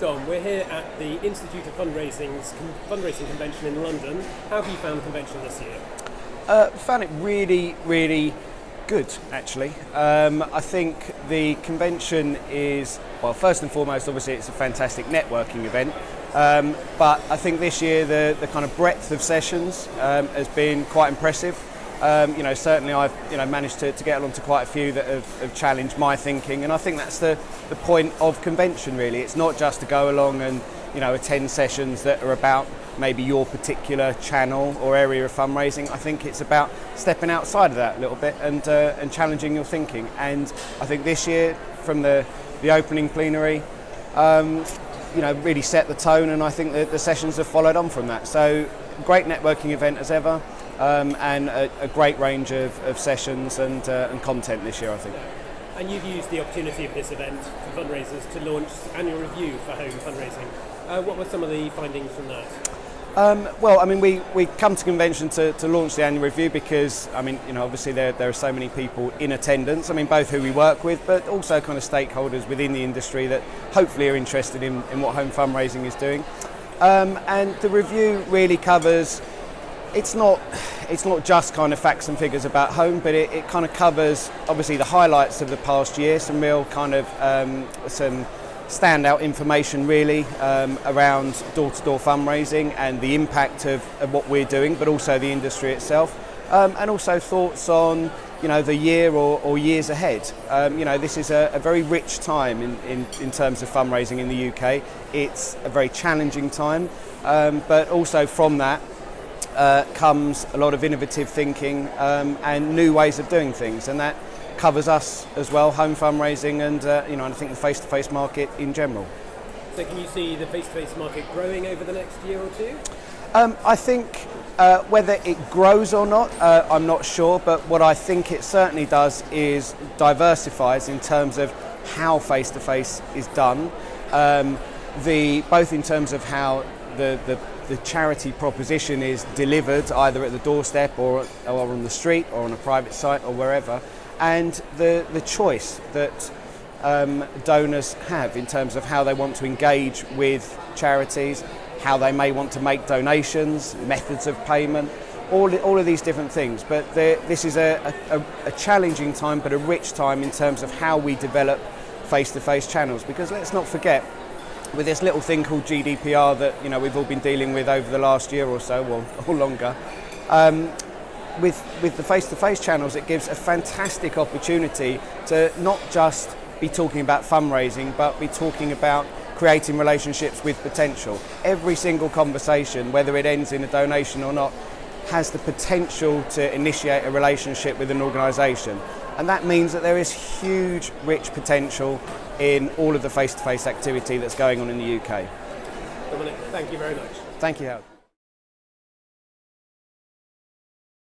Dom, we're here at the Institute of Fundraising's fundraising convention in London. How have you found the convention this year? Uh, found it really, really good, actually. Um, I think the convention is, well, first and foremost, obviously, it's a fantastic networking event. Um, but I think this year the, the kind of breadth of sessions um, has been quite impressive. Um, you know, certainly I've you know managed to, to get along to quite a few that have, have, challenged my thinking, and I think that's the, the point of convention. Really, it's not just to go along and you know attend sessions that are about maybe your particular channel or area of fundraising. I think it's about stepping outside of that a little bit and uh, and challenging your thinking. And I think this year, from the the opening plenary. Um, you know, really set the tone, and I think that the sessions have followed on from that. So, great networking event as ever um, and a, a, great range of, of sessions and, uh, and content this year, I think. And you've used the opportunity of this event for fundraisers to launch the annual review for home fundraising. Uh, what were some of the findings from that? Um, well, I mean, we, we come to convention to, to launch the annual review because, I mean, you know, obviously there, there are so many people in attendance. I mean, both who we work with, but also kind of stakeholders within the industry that hopefully are interested in, in what home fundraising is doing. Um, and the review really covers it's not it's not just kind of facts and figures about home, but it, it kind of covers obviously the highlights of the past year, some real kind of um, some standout information really um, around door-to-door fundraising and the impact of, of, what we're doing, but also the industry itself, um, and also thoughts on you know the year or, or years ahead. Um, you know this is a, a very rich time in, in, in, terms of fundraising in the UK. It's a very challenging time, um, but also from that uh, comes a lot of innovative thinking um, and new ways of doing things, and that covers us as well, home fundraising, and uh, you know, and I think the face-to-face market in general. So, can you see the face-to-face market growing over the next year or two? Um, I think uh, whether it grows or not, uh, I'm not sure, but what I think it certainly does is diversifies in terms of how face-to-face is done. Um, the both in terms of how the, the the charity proposition is delivered either at the doorstep or, or on the street or on a private site or wherever, and the, the choice that um, donors have in terms of how they want to engage with charities, how they may want to make donations, methods of payment, all, all of these different things. But this is a, a, a challenging time, but a rich time in terms of how we develop face to face channels. Because let's not forget, with this little thing called GDPR that you know we've all been dealing with over the last year or so, well, or longer. Um, with with the face-to-face channels, it gives a fantastic opportunity to not just be talking about fundraising, but be talking about creating relationships with potential. Every single conversation, whether it ends in a donation or not, has the potential to initiate a relationship with an organisation. And that means that there is huge, rich potential in all of the face-to-face activity that's going on in the UK. Dominic, thank you very much. Thank you, Howard.